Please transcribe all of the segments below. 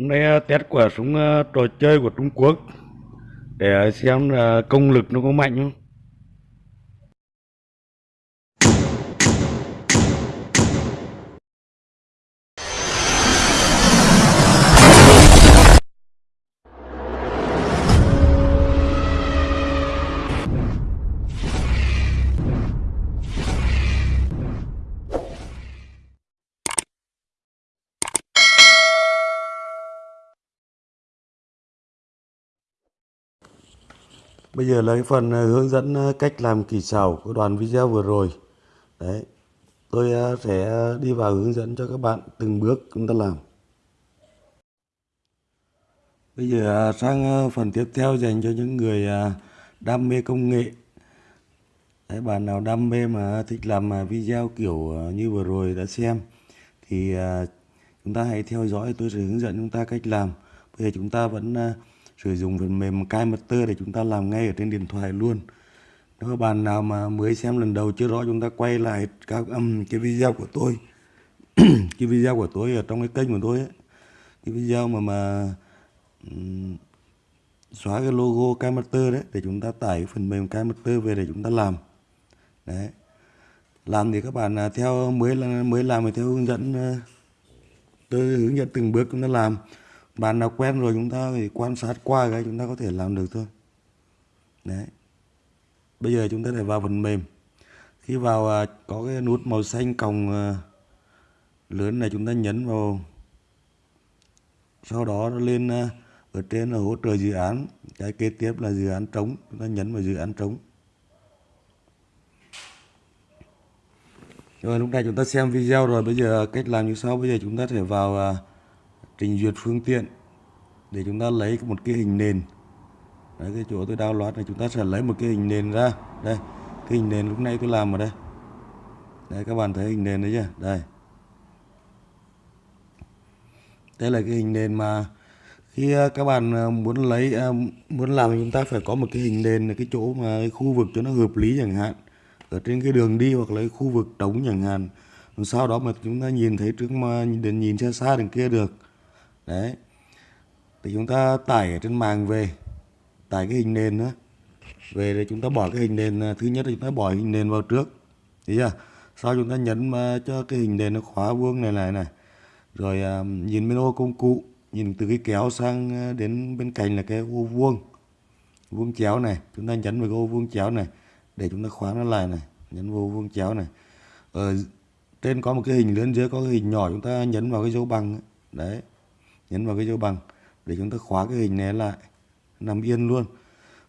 Hôm nay à, test quả súng à, trò chơi của Trung Quốc để à, xem là công lực nó có mạnh không. Bây giờ là cái phần à, hướng dẫn à, cách làm kỳ xảo của đoàn video vừa rồi. Đấy. Tôi à, sẽ đi vào hướng dẫn cho các bạn từng bước chúng ta làm. Bây giờ sang phần tiếp theo dành cho những người đam mê công nghệ. Đấy, bạn nào đam mê mà thích làm video kiểu như vừa rồi đã xem thì chúng ta hãy theo dõi tôi sẽ hướng dẫn chúng ta cách làm. Bây giờ chúng ta vẫn sử dụng phần mềm KiMaster để chúng ta làm ngay ở trên điện thoại luôn. Nếu các bạn nào mà mới xem lần đầu chưa rõ chúng ta quay lại các um, cái video của tôi. Cái video của tôi ở trong cái kênh của tôi ấy. cái video mà mà um, xóa cái logo KiMaster đấy để chúng ta tải phần mềm KiMaster về để chúng ta làm. Đấy. Làm thì các bạn à, theo mới là mới làm thì theo hướng dẫn à, tôi hướng dẫn từng bước chúng ta làm bạn nào quen rồi chúng ta thì quan sát qua cái chúng ta có thể làm được thôi. Đấy. Bây giờ chúng ta để vào phần mềm. Khi vào à, có cái nút màu xanh còng à, lớn này chúng ta nhấn vào. Sau đó lên à, ở trên là hỗ trợ dự án. Cái kế tiếp là dự án trống. Chúng ta nhấn vào dự án trống. Rồi, lúc này chúng ta xem video rồi. Bây giờ cách làm như sau. Bây giờ chúng ta thể vào trình duyệt phương tiện để chúng ta lấy một cái hình nền. Đấy cái chỗ tôi download này chúng ta sẽ lấy một cái hình nền ra. Đây cái hình nền lúc nãy tôi làm ở đây. Đây các bạn thấy hình nền đấy chưa? Đây. Đây là cái hình nền mà khi à, các bạn à, muốn lấy à, muốn làm thì chúng ta phải có một cái hình nền là cái chỗ mà cái khu vực cho nó hợp lý chẳng hạn. Ở trên cái đường đi hoặc là cái khu vực trống chẳng hạn. Sau đó mà chúng ta nhìn thấy trước mà nhìn, nhìn xa xa đằng kia được đấy. Thì chúng ta tải ở trên mạng về. Tải cái hình nền đó về để chúng ta bỏ cái hình nền thứ nhất là chúng ta bỏ hình nền vào trước. Thấy chưa? Sau chúng ta nhấn cho cái hình nền nó khóa vuông này này này. Rồi à, nhìn bên ô công cụ nhìn từ cái kéo sang à, đến bên cạnh là cái ô vuông. Vuông chéo này. Chúng ta nhấn vào cái ô vuông chéo này để chúng ta khóa nó lại này. Nhấn vô vuông chéo này. Ở trên có một cái hình lớn dưới có cái hình nhỏ chúng ta nhấn vào cái dấu bằng đấy nhấn vào cái dấu bằng để chúng ta khóa cái hình này lại, nằm yên luôn.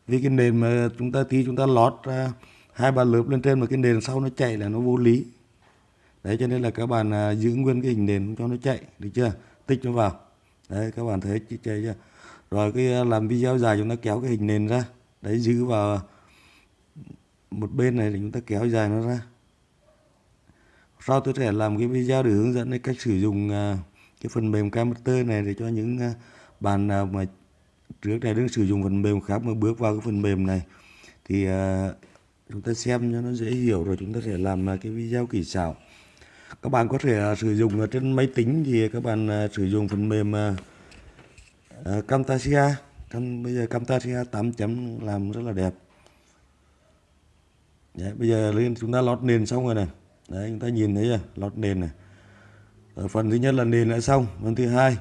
Vì cái nền mà chúng ta tí chúng ta lót ra hai ba lớp lên trên mà cái nền sau nó chạy là nó vô lý. Đấy, cho nên là các bạn à, giữ nguyên cái hình nền cho nó chạy, được chưa? Tích nó vào. Đấy, các bạn thấy chạy chưa? Rồi cái à, làm video dài chúng ta kéo cái hình nền ra. Đấy, giữ vào một bên này thì chúng ta kéo dài nó ra. Sau tôi sẽ làm cái video để hướng dẫn cách sử dụng à, cái phần mềm Camtasia này để cho những à, bạn nào mà trước đây đang sử dụng phần mềm khác mà bước vào cái phần mềm này thì à, chúng ta xem cho nó dễ hiểu rồi chúng ta sẽ làm à, cái video kỹ xảo. Các bạn có thể sử dụng trên máy tính thì các bạn sử dụng phần mềm Camtasia. Cam, bây giờ Camtasia 8 chấm làm rất là đẹp. Đấy, bây giờ lên chúng ta lót nền xong rồi này. Đấy chúng ta nhìn thấy chưa? Lót nền này ở phần thứ nhất là nền đã xong, phần thứ hai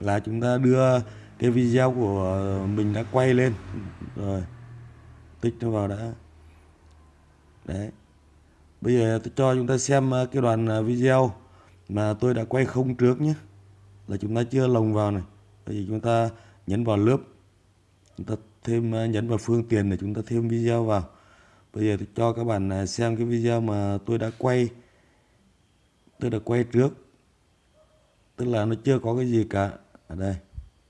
là chúng ta đưa cái video của mình đã quay lên. Rồi, tích nó vào đã. Đấy. Bây giờ tôi cho chúng ta xem ờ, cái đoạn ờ, video mà tôi đã quay không trước nhé. Là chúng ta chưa lồng vào này. Bây giờ chúng ta nhấn vào lớp. Chúng ta thêm nhấn vào phương tiện để chúng ta thêm video vào. Bây giờ tôi cho các bạn xem cái video mà tôi đã quay. Tôi đã quay trước tức là nó chưa có cái gì cả. Ở đây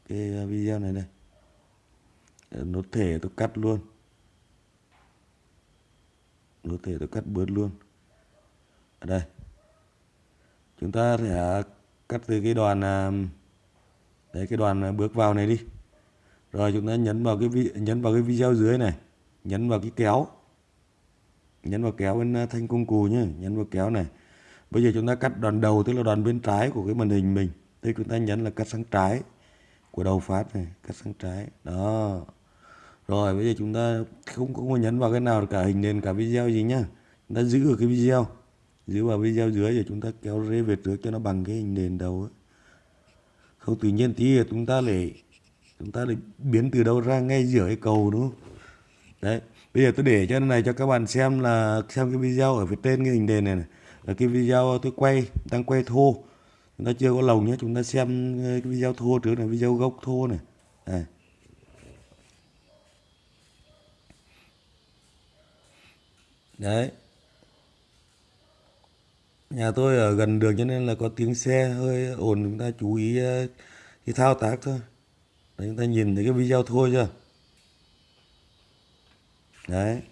cái ờ, video này đây. Ờ, nó thể tôi cắt luôn. Nó thể tôi cắt bớt luôn. Ở đây. Chúng ta sẽ cắt từ cái đoàn à, đấy cái đoàn bước vào này đi. Rồi chúng ta nhấn vào cái vi, nhấn vào cái video dưới này. Nhấn vào cái kéo. Nhấn vào kéo bên à, thanh công cụ nhé nhấn vào kéo này bây giờ chúng ta cắt đoàn đầu tức là đoàn bên trái của cái màn hình mình. Thì chúng ta nhấn là cắt sang trái của đầu phát này cắt sang trái. Đó. Rồi bây giờ chúng ta không không có nhấn vào cái nào cả hình nền cả video gì nhá. Chúng ta giữ ở cái video. Giữ vào video dưới rồi chúng ta kéo rê về trước cho nó bằng cái hình nền đầu ấy. không tự nhiên tí là chúng ta lại chúng ta lại biến từ đâu ra ngay giữa cái cầu đúng không? Đấy. Bây giờ tôi để cho này cho các bạn xem là xem cái video ở phía trên cái hình nền này, này. Ờ, cái video tôi quay đang quay thô. Chúng ta chưa có lồng nhé chúng ta xem ờ, cái video thô trước này video gốc thô này. Đây. đấy. Nhà tôi ở gần đường cho nên là có tiếng xe hơi ồn chúng ta chú ý ờ, cái thao tác thôi. Đấy, chúng ta nhìn thấy cái video thôi chưa? Đấy.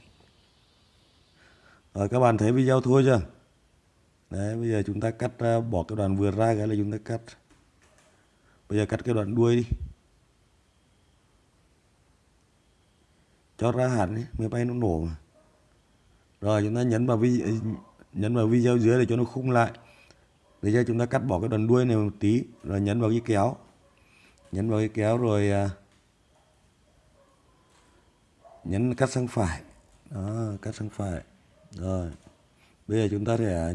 Rồi các bạn thấy video thôi chưa? Đấy bây giờ chúng ta cắt à, bỏ cái đoạn vừa ra cái là chúng ta cắt. Bây giờ cắt cái đoạn đuôi đi. Cho ra hẳn ấy, máy bay nó nổ mà. Rồi chúng ta nhấn vào video à, nhấn vào video dưới để cho nó khung lại. Bây giờ chúng ta cắt bỏ cái đoạn đuôi này một tí rồi nhấn vào cái kéo. Nhấn vào cái kéo rồi à, nhấn cắt sang phải. Đó cắt sang phải. Rồi bây giờ chúng ta sẽ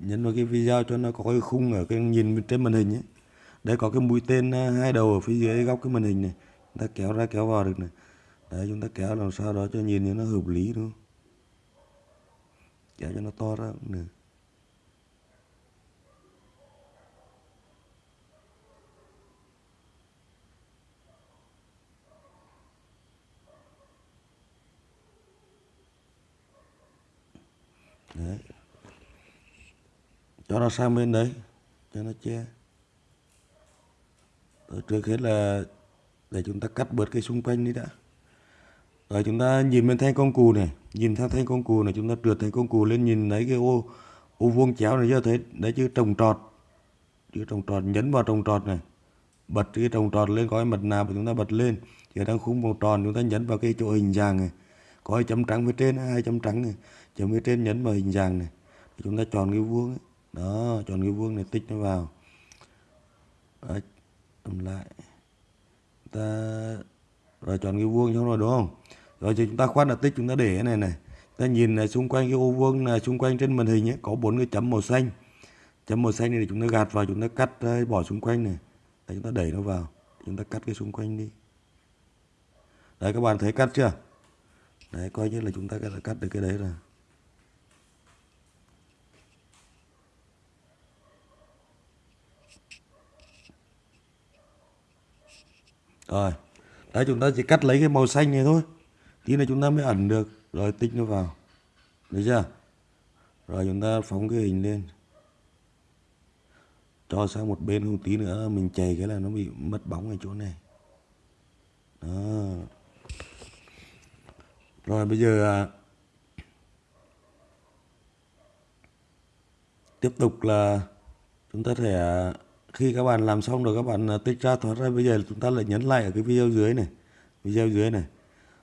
nhấn vào cái video cho nó có cái khung ở cái nhìn trên màn hình ấy. Đây có cái mũi tên à, hai đầu ở phía dưới góc cái màn hình này. Chúng ta kéo ra kéo vào được này. Đấy, chúng ta kéo làm sao đó cho nhìn cho nó hợp lý, đúng không? Kéo cho nó to ra cũng được. Đấy cho nó sang bên đấy, cho nó che. Rồi trước hết là để chúng ta cắt bớt cái xung quanh đi đã. Rồi chúng ta nhìn bên thanh công cụ này, nhìn theo thanh công cụ này, chúng ta trượt thanh công cụ lên, nhìn lấy cái ô ô vuông chéo này, chưa thấy, đấy chứ trồng trọt, chữ trồng trọt, nhấn vào trồng trọt này. Bật cái trồng trọt lên có cái mặt nào của chúng ta bật lên. Thì đang khung màu tròn, chúng ta nhấn vào cái chỗ hình dạng này. Có cái chấm trắng phía trên à, hai chấm trắng này. Chấm phía trên nhấn vào hình dạng này. Chúng ta chọn cái vuông ấy đó chọn cái vuông này tích nó vào. Đấy, làm lại. Ta rồi chọn cái vuông xong rồi đúng không? Rồi thì chúng ta khoát là tích chúng ta để cái này này. Ta nhìn này xung quanh cái ô vuông này xung quanh trên màn hình ấy có bốn cái chấm màu xanh. Chấm màu xanh này thì chúng ta gạt vào chúng ta cắt ờ, bỏ xung quanh này. Đấy, chúng ta đẩy nó vào. Chúng ta cắt cái xung quanh đi. Đấy các bạn thấy cắt chưa? Đấy coi như là chúng ta đã cắt được cái đấy rồi. Rồi, đấy, chúng ta chỉ cắt lấy cái màu xanh này thôi. Tí này chúng ta mới ẩn được. Rồi, tích nó vào. Được chưa? Rồi, chúng ta phóng cái hình lên. Cho sang một bên không tí nữa, mình chày cái là nó bị mất bóng ở chỗ này. Đó. Rồi, bây giờ à, tiếp tục là chúng ta thể khi các bạn làm xong rồi các bạn à, tích ra thoát ra bây giờ chúng ta lại nhấn lại ở cái video dưới này video dưới này.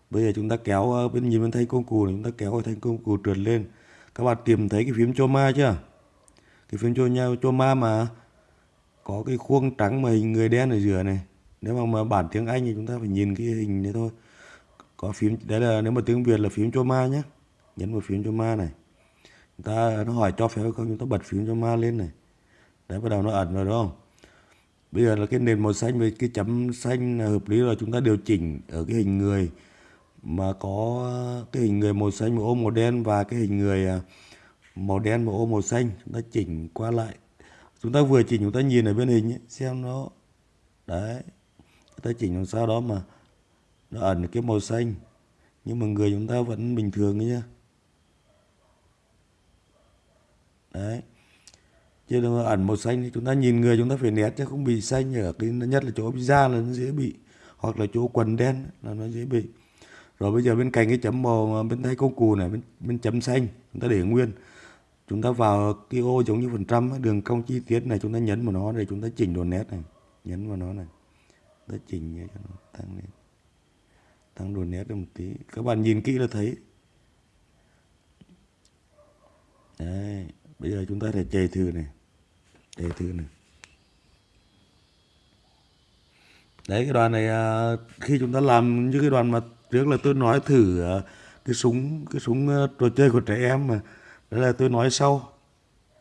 Bây giờ chúng ta kéo à, bên nhìn bên thanh công cụ này, chúng ta kéo cái thanh công cụ trượt lên. Các bạn tìm thấy cái phím choma chưa? Cái phím cho choma mà có cái khuôn trắng mà hình người đen ở giữa này. Nếu mà, mà bản tiếng anh thì chúng ta phải nhìn cái hình này thôi. Có phím đấy là nếu mà tiếng việt là phím choma nhé nhấn vào phím choma này. Chúng ta à, nó hỏi cho phép không chúng ta bật phím choma lên này. Đấy bắt đầu nó ẩn rồi đúng không? Bây giờ là cái nền màu xanh với cái chấm xanh là hợp lý rồi. Chúng ta điều chỉnh ở cái hình người mà có cái hình người màu xanh màu ô màu đen và cái hình người à, màu đen màu ô màu xanh. Chúng ta chỉnh qua lại. Chúng ta vừa chỉnh chúng ta nhìn ở bên hình ấy, xem nó. Đấy. Chúng ta chỉnh làm sao đó mà nó ẩn cái màu xanh. Nhưng mà người chúng ta vẫn bình thường nhá. Đấy chứ đừng ẩn màu xanh thì chúng ta nhìn người chúng ta phải nét chứ không bị xanh ở cái nhất là chỗ da là nó dễ bị hoặc là chỗ quần đen là nó dễ bị. Rồi bây giờ bên cạnh cái chấm màu bên tay công cụ này bên, bên chấm xanh chúng ta để nguyên. Chúng ta vào cái ô giống như phần trăm đường cong chi tiết này chúng ta nhấn vào nó để chúng ta chỉnh độ nét này. Nhấn vào nó này. Ta chỉnh cho nó tăng lên. Tăng độ nét lên một tí. Các bạn nhìn kỹ là thấy. Đấy bây giờ chúng ta sẽ chạy thử này. Chạy thử này. Đấy cái đoàn này à, khi chúng ta làm như cái đoàn mà trước là tôi nói thử à, cái súng cái súng à, trò chơi của trẻ em mà. Đấy là tôi nói sau.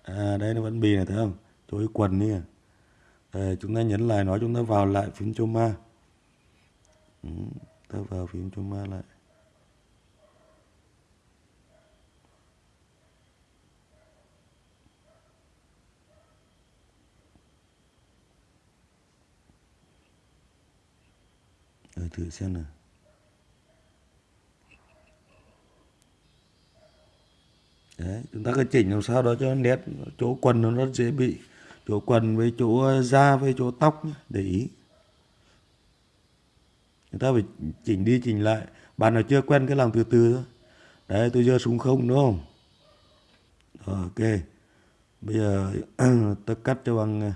À, đây nó vẫn bì này thấy không? Chối quần đi à. Đây, chúng ta nhấn lại nó chúng ta vào lại phím choma. Ừ, ta vào phím choma lại Rồi thử xem nào. Đấy, chúng ta cứ chỉnh làm sao đó cho nét chỗ quần nó rất dễ bị chỗ quần với chỗ ờ, da với chỗ tóc nhé, để ý. Chúng ta phải chỉnh đi chỉnh lại. Bạn nào chưa quen cái làm từ từ thôi. Đấy, tôi giơ súng không đúng không? Rồi, ok. Bây giờ tôi cắt cho bằng ờ,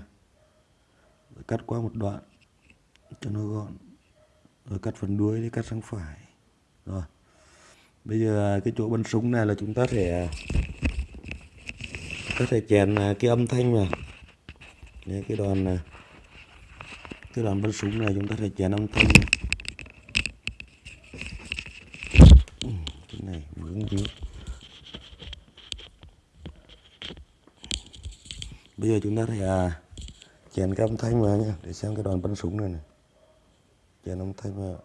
cắt qua một đoạn cho nó gọn rồi cắt phần đuôi đi cắt sang phải. Rồi. Bây giờ cái chỗ bắn súng này là chúng ta thể có thể chèn à, cái âm thanh mà Đấy, cái đoàn này cái đoàn bắn súng này chúng ta thể chèn âm thanh này. cái này vướng víu. Bây giờ chúng ta thể à, chèn cái âm thanh vào nha để xem cái đoàn bắn súng này này chèn âm thanh mà.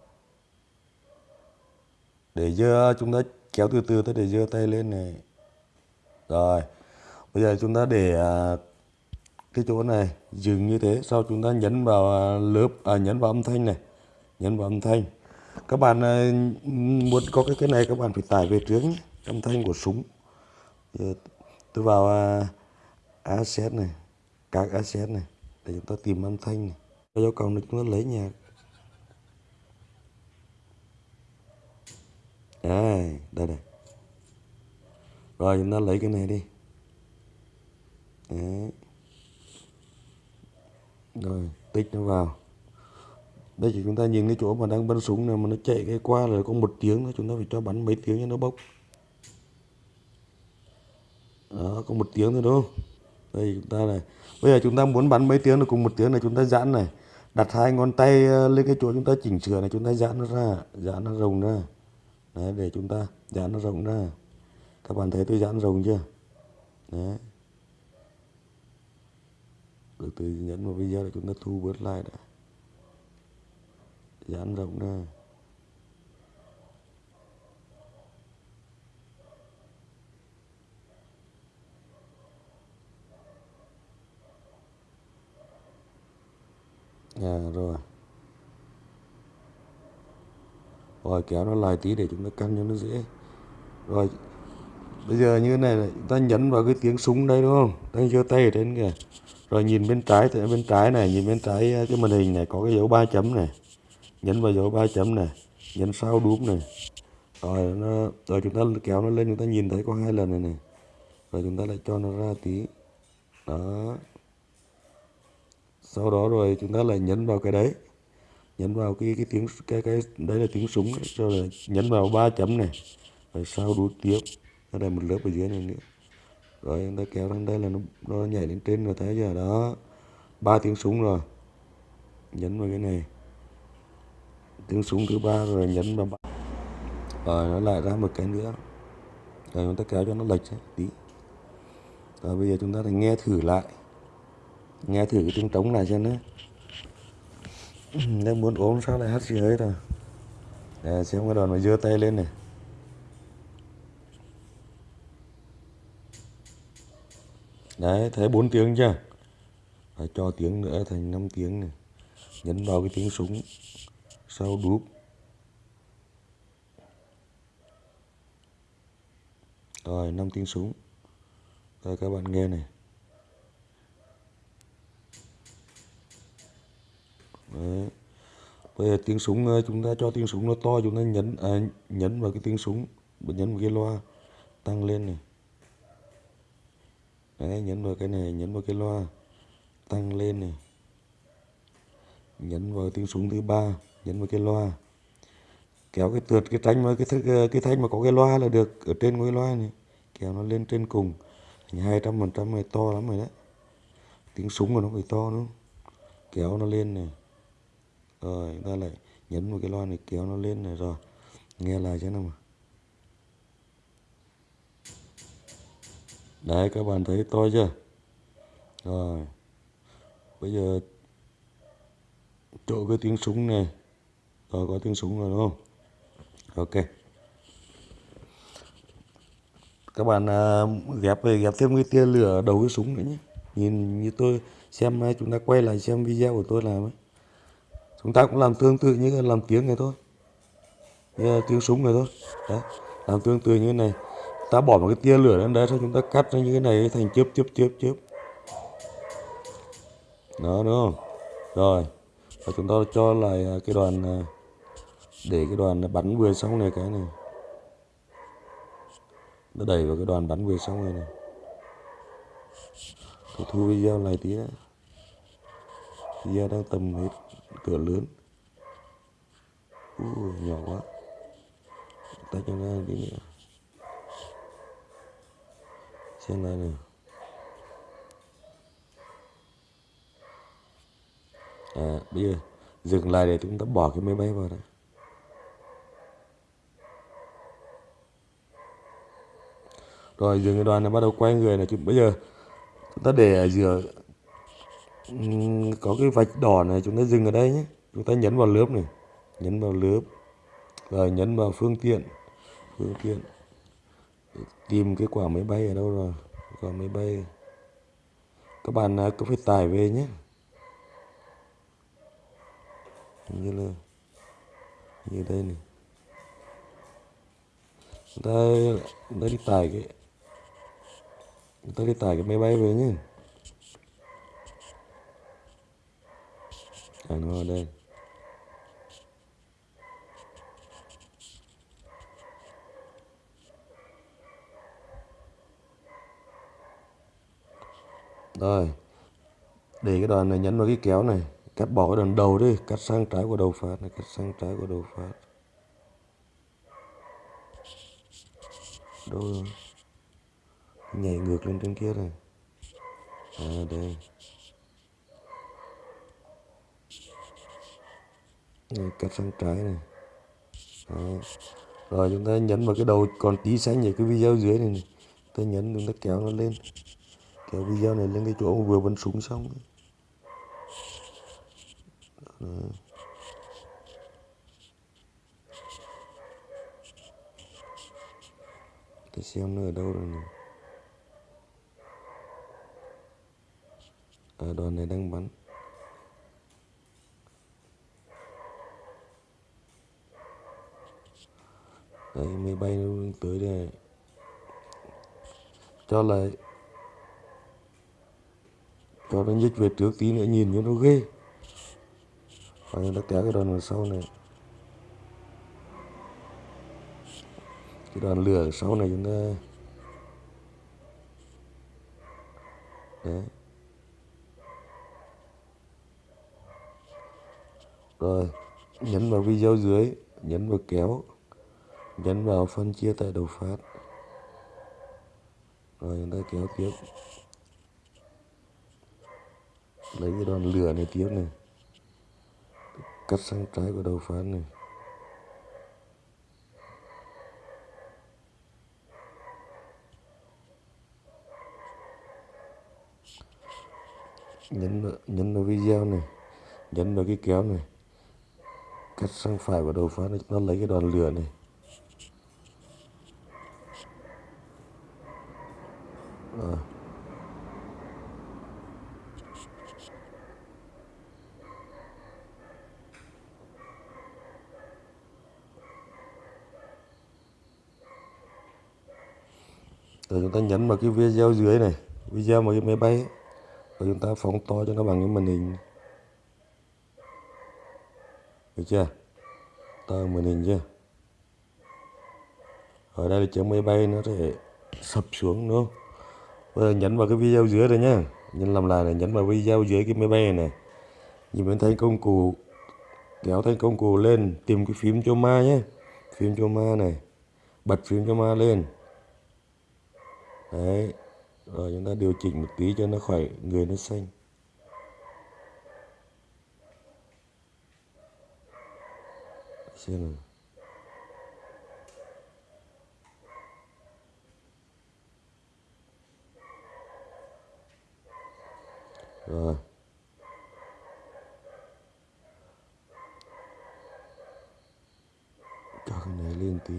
Để giờ chúng ta kéo từ từ tới để dưa tay lên này. Rồi bây giờ chúng ta để à, cái chỗ này dừng như thế. Sau chúng ta nhấn vào à, lớp à, nhấn vào âm thanh này. Nhấn vào âm thanh. Các bạn à, muốn có cái cái này các bạn phải tải về trước nhé. Âm thanh của súng. Giờ tôi vào asset này. Các asset này. Để chúng ta tìm âm thanh này. Cho cầu này chúng ta lấy nhạc. Đây đây đây rồi, chúng ta lấy cái này đi. Đấy. rồi tích nó vào. Đây thì chúng ta nhìn cái chỗ mà đang bắn súng này mà nó chạy cái qua là có một tiếng nữa chúng ta phải cho bắn mấy tiếng cho nó bốc. Đó, có một tiếng thôi, đúng không? Đây, chúng ta này. Bây giờ chúng ta muốn bắn mấy tiếng là cùng một tiếng này chúng ta giãn này. Đặt hai ngón tay ờ, lên cái chỗ chúng ta chỉnh sửa này, chúng ta giãn nó ra, giãn nó rồng ra đấy để chúng ta. Giãn nó rộng ra. Các bạn thấy tôi giãn rộng chưa? Đấy. Từ từ nhấn vào video để chúng ta thu bớt lại đã. Giãn rộng ra. À rồi. Rồi kéo nó lại tí để chúng ta căn cho nó dễ. Rồi, bây giờ như thế này là ta nhấn vào cái tiếng súng đây, đúng không? Ta giơ tay ở trên kìa. Rồi nhìn bên trái thì bên trái này, nhìn bên trái à, cái màn hình này có cái dấu ba chấm này. Nhấn vào dấu ba chấm này, nhấn sau đúng này. Rồi nó, rồi chúng ta kéo nó lên, chúng ta nhìn thấy có hai lần này này. Rồi chúng ta lại cho nó ra tí. Đó. Sau đó rồi chúng ta lại nhấn vào cái đấy nhấn vào cái cái tiếng cái cái đấy là tiếng súng rồi là nhấn vào ba chấm này rồi sau đuôi tiếp nó đây một lớp ở dưới này nữa. Rồi chúng ta kéo lên đây là nó, nó nhảy lên trên rồi thấy giờ đó ba tiếng súng rồi nhấn vào cái này. Tiếng súng thứ ba rồi nhấn vào rồi nó lại ra một cái nữa. Rồi chúng ta kéo cho nó lệch tí. Rồi bây giờ chúng ta phải nghe thử lại nghe thử cái tiếng trống này xem nhé nếu muốn ốm sao lại hát gì hơi rồi để xem cái đoàn mà dưa tay lên này. Đấy, thấy bốn tiếng chưa? Phải cho tiếng nữa, thành 5 tiếng này. Nhấn vào cái tiếng súng. Sau đúp. Rồi 5 tiếng súng. Rồi, các bạn nghe này. Đấy. bây giờ tiếng súng ờ, chúng ta cho tiếng súng nó to chúng ta nhấn à, nhấn vào cái tiếng súng nhấn vào cái loa tăng lên này. Đấy, nhấn vào cái này nhấn vào cái loa tăng lên này. Nhấn vào tiếng súng thứ ba nhấn vào cái loa. Kéo cái tượt cái thanh mà cái ờ, cái thanh mà có cái loa là được ở trên cái loa này. Kéo nó lên trên cùng. Hai trăm phần trăm này to lắm rồi đấy. Tiếng súng của nó phải to nữa kéo nó lên này rồi ta lại nhấn một cái loa này kéo nó lên này rồi. Nghe lại chứ nào mà. Đấy, các bạn thấy to chưa? Rồi, bây giờ chỗ cái tiếng súng này rồi có tiếng súng rồi, đúng không? Ok. Các bạn à, ghép về, ghép thêm cái tia lửa đầu cái súng nữa nhé. Nhìn như tôi xem à, chúng ta quay lại xem video của tôi làm ấy chúng ta cũng làm tương tự như làm tiếng này thôi. Như tiếng súng này thôi. Đấy, làm tương tự như thế này. Ta bỏ một cái tia lửa lên đấy sau chúng ta cắt ra như thế này thành chớp chớp chớp chớp. Đó, đúng không? Rồi, và chúng ta cho lại à, cái đoàn à, để cái đoàn bắn vừa xong này cái này. Nó đẩy vào cái đoàn bắn vừa xong này này. Tôi thu video này tí đã. Video đang tầm hết cửa lớn. Ui, nhỏ quá. Ta cho nó đi nữa xem lại này à bây giờ dừng lại để chúng ta bỏ cái máy bay vào đây rồi dừng cái đoàn này bắt đầu quay người này. Chúng bây giờ chúng ta để ở giữa có cái vạch đỏ này chúng ta dừng ở đây nhé. Chúng ta nhấn vào lớp này, nhấn vào lớp, rồi nhấn vào phương tiện phương tiện. Tìm cái quả máy bay ở đâu rồi? Quả máy bay. Các bạn à, cứ phải tải về nhé. Như là như đây này. Đây ta ta đi tải cái, chúng ta đi tải cái máy bay về nhé. Ờ, à nó ở đây. Rồi, để cái đoàn này nhấn vào cái kéo này, cắt bỏ cái đoạn đầu đi, cắt sang trái của đầu phát này, cắt sang trái của đầu phát. Đâu rồi nhảy ngược lên trên kia này. À đây. Này, cắt sang trái này Đó. rồi chúng ta nhấn vào cái đầu còn tí xanh ở cái video dưới này, này. ta nhấn chúng ta kéo nó lên kéo video này lên cái chỗ vừa bắn súng xong Đó. để xem nó ở đâu rồi này À, đoàn này đang bắn đấy, máy bay nó tới đây. Cho lại cho nó nhích về trước tí nữa, nhìn cho nó ghê. Và nó kéo cái đoàn ở sau này. Cái đoàn lửa ở sau này chúng ta đấy. Rồi, nhấn vào video dưới, nhấn vào kéo nhấn vào phân chia tại đầu phát. Rồi chúng ta kéo tiếp. Lấy cái đòn lửa này tiếp này. Cắt sang trái của đầu phát này. Nhấn vào, nhấn vào video này. Nhấn vào cái kéo này. Cắt sang phải của đầu phát này. Nó lấy cái đòn lửa này à. rồi chúng ta nhấn vào cái video dưới này video mà cái máy bay ấy. chúng ta phóng to cho nó bằng cái màn hình. Được chưa? To màn hình chưa? Ở đây là chiếc máy bay nó sẽ sập xuống đúng không? Bây giờ nhấn vào cái video dưới đây nhá. Nhấn làm lại này nhấn vào video dưới cái máy bay này, này. nhìn bên thấy công cụ kéo thành công cụ lên tìm cái phím cho ma nhé phím cho ma này bật phím cho ma lên đấy, rồi chúng ta điều chỉnh một tí cho nó khỏi, người nó xanh. Xem nào. Rồi. Cho cái này lên tí.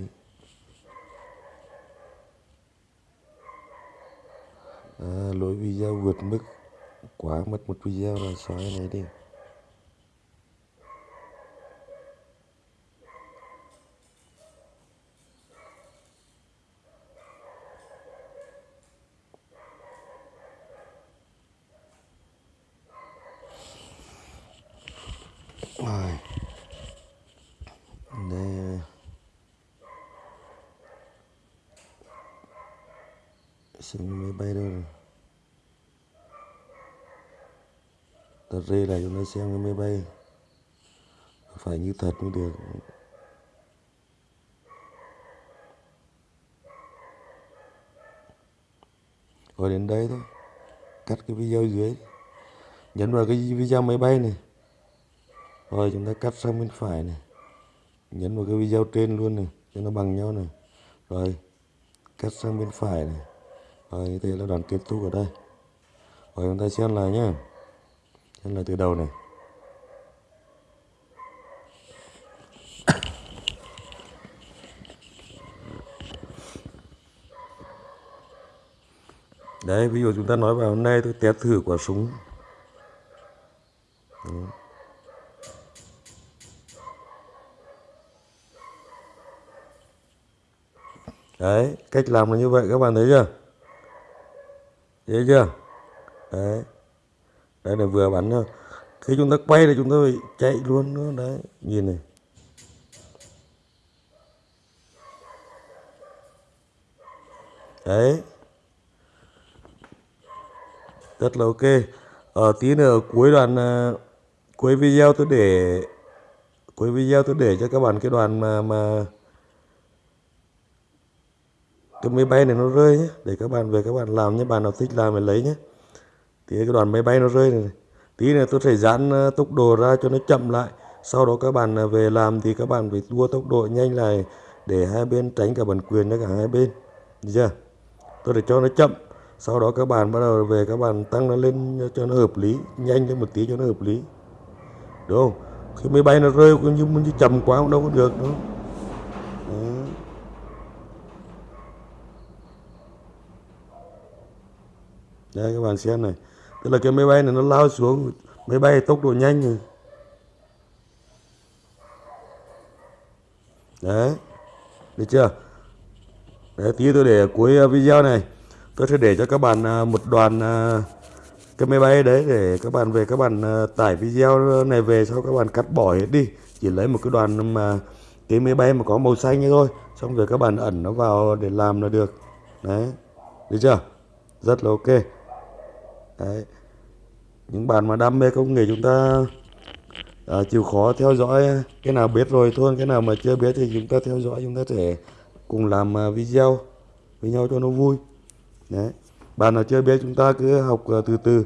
À, lỗi video vượt mức quá mất một video là xóa cái này đi Rồi. Đây xem máy bay đâu rồi tờ rê này chúng ta xem cái máy bay. Phải như thật mới được. Rồi đến đây thôi. Cắt cái video dưới. Nhấn vào cái video máy bay này. Rồi chúng ta cắt sang bên phải này. Nhấn vào cái video trên luôn này, cho nó bằng nhau này. Rồi, cắt sang bên phải này. Rồi, như thế là đoạn kết thúc ở đây. Rồi chúng ta xem lại nhé xem là từ đầu này. Đấy, ví dụ chúng ta nói vào hôm nay tôi test thử quả súng. Đấy. đấy, cách làm là như vậy, các bạn thấy chưa? Thấy chưa? Đấy đấy là vừa bắn thôi. Khi chúng ta quay thì chúng ta phải chạy luôn nữa. Đấy, nhìn này. Đấy. Rất là ok. Ở tí nữa cuối đoạn à, cuối video tôi để, cuối video tôi để cho các bạn cái đoạn mà mà cái máy bay này nó rơi nhé. Để các bạn, về các bạn làm nhé. Bạn nào thích làm thì lấy nhé thì cái đoàn máy bay nó rơi này tí này tôi sẽ giãn ờ, tốc độ ra cho nó chậm lại. Sau đó các bạn ờ, về làm thì các bạn phải đua tốc độ nhanh lại để hai bên tránh cả bản quyền cho cả hai bên. Được chưa? Tôi để cho nó chậm. Sau đó các bạn bắt đầu về các bạn tăng nó lên cho nó hợp lý nhanh lên một tí cho nó hợp lý. Đúng không? Khi máy bay nó rơi cũng như, như chậm quá cũng đâu có được đâu. Đây các bạn xem này tức là cái máy bay này nó lao xuống, máy bay tốc độ nhanh rồi. Đấy, được chưa? Đấy, tí tôi để cuối ờ, video này. Tôi sẽ để cho các bạn ờ, một đoàn ờ, cái máy bay đấy để các bạn về, các bạn tải video này về sau các bạn cắt bỏ hết đi. Chỉ lấy một cái đoàn mà cái máy bay mà có màu xanh như thôi, xong rồi các bạn ẩn nó vào để làm là được. Đấy, được chưa? Rất là ok đấy. Những bạn mà đam mê công nghệ chúng ta à, chịu khó theo dõi cái nào biết rồi thôi cái nào mà chưa biết thì chúng ta theo dõi chúng ta sẽ cùng làm à, video với nhau cho nó vui. Đấy. Bạn nào chưa biết chúng ta cứ học à, từ từ.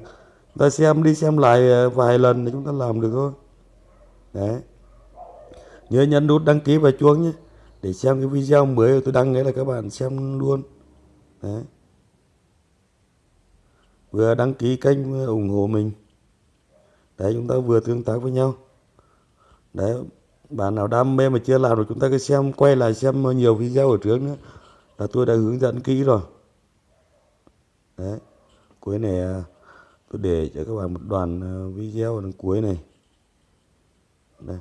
Chúng ta xem đi xem lại à, vài lần để chúng ta làm được thôi. Đấy. Nhớ nhấn nút đăng ký và chuông nhé để xem cái video mới tôi đăng đấy là các bạn xem luôn. Đấy vừa đăng ký kênh, vừa ủng hộ mình. Để chúng ta vừa tương tác với nhau. Đấy, bạn nào đam mê mà chưa làm rồi chúng ta cứ xem, quay lại xem nhiều video ở trước nữa, là tôi đã hướng dẫn kỹ rồi. Đấy, cuối này à, tôi để cho các bạn một đoạn à, video ở đằng cuối này. Đây.